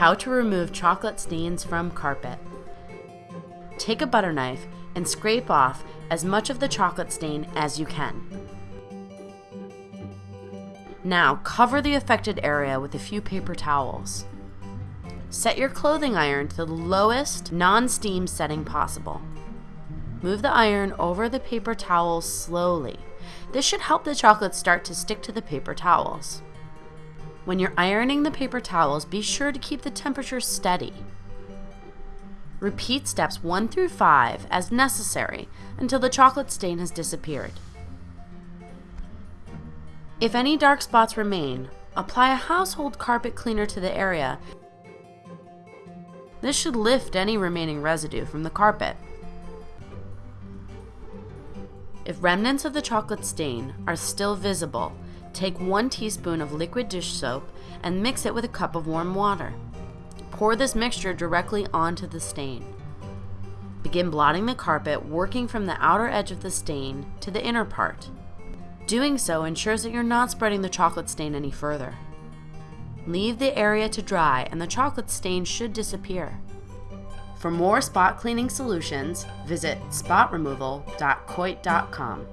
How to remove chocolate stains from carpet. Take a butter knife and scrape off as much of the chocolate stain as you can. Now cover the affected area with a few paper towels. Set your clothing iron to the lowest non-steam setting possible. Move the iron over the paper towels slowly. This should help the chocolate start to stick to the paper towels. When you're ironing the paper towels, be sure to keep the temperature steady. Repeat steps 1 through 5 as necessary until the chocolate stain has disappeared. If any dark spots remain, apply a household carpet cleaner to the area. This should lift any remaining residue from the carpet. If remnants of the chocolate stain are still visible, take 1 teaspoon of liquid dish soap and mix it with a cup of warm water. Pour this mixture directly onto the stain. Begin blotting the carpet, working from the outer edge of the stain to the inner part. Doing so ensures that you're not spreading the chocolate stain any further. Leave the area to dry and the chocolate stain should disappear. For more spot cleaning solutions, visit spotremoval.coit.com.